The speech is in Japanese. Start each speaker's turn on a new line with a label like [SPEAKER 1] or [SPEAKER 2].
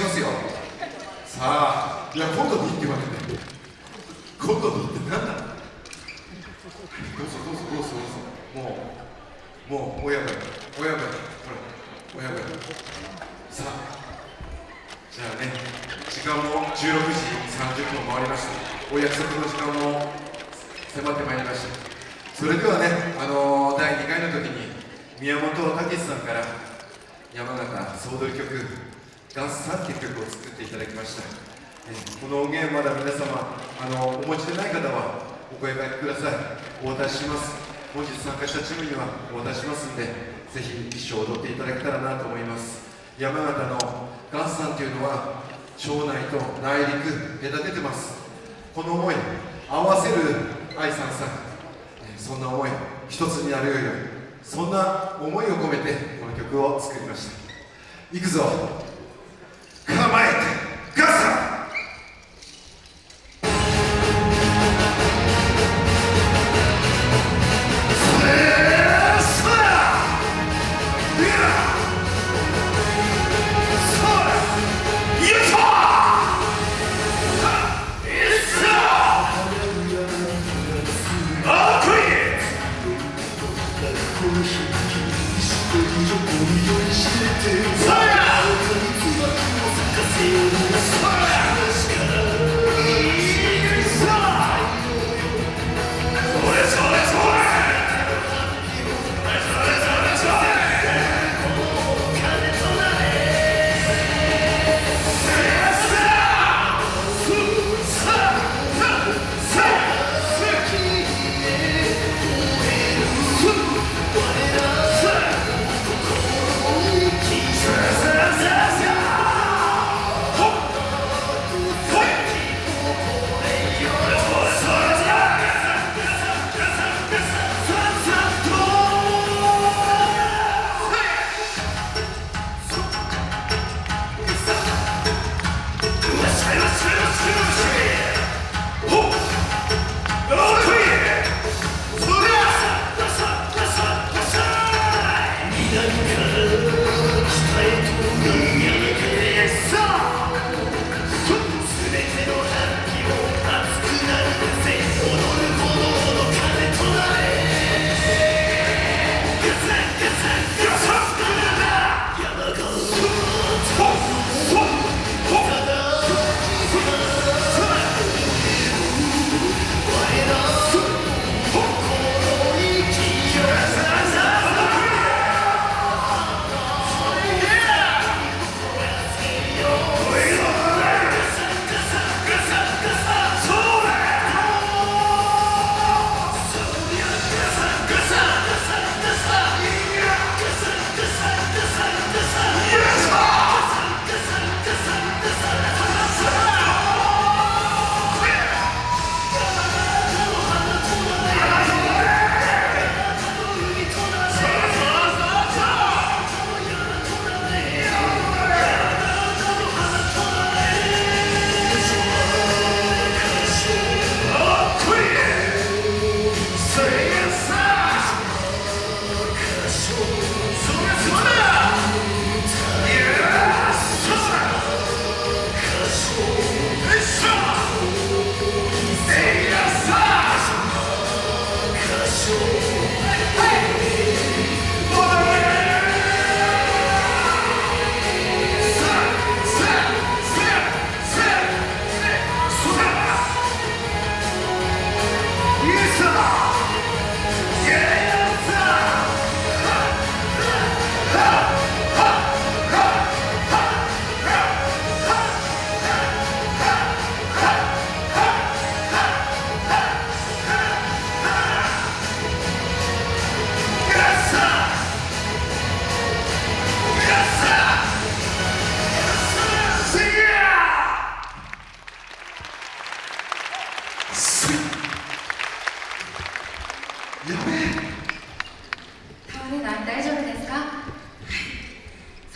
[SPEAKER 1] しますよ。さあいや今度でいいって言われて今度でいいって何だどう。ぞどうぞどうぞどうぞもうもう親分親分ほら親分さあじゃあね時間も16時30分回りました。お約束の時間も迫ってまいりました。それではねあのー、第2回の時に宮本武さんから山形総取り曲「ガンスさん」っていう曲を作っていただきました。えこの音源まだ皆様あのお持ちでない方はお声掛けください。お渡しします。本日参加したチームにはお渡ししますんでぜひ一生踊っていただけたらなと思います。山形のガンスさんというのは町内と内陸隔ててます。この思い合わせる愛さんさん。そんな思い一つになるようにそんな思いを込めてこの曲を作りました。いくぞ。Listen, listen, listen. Yeah.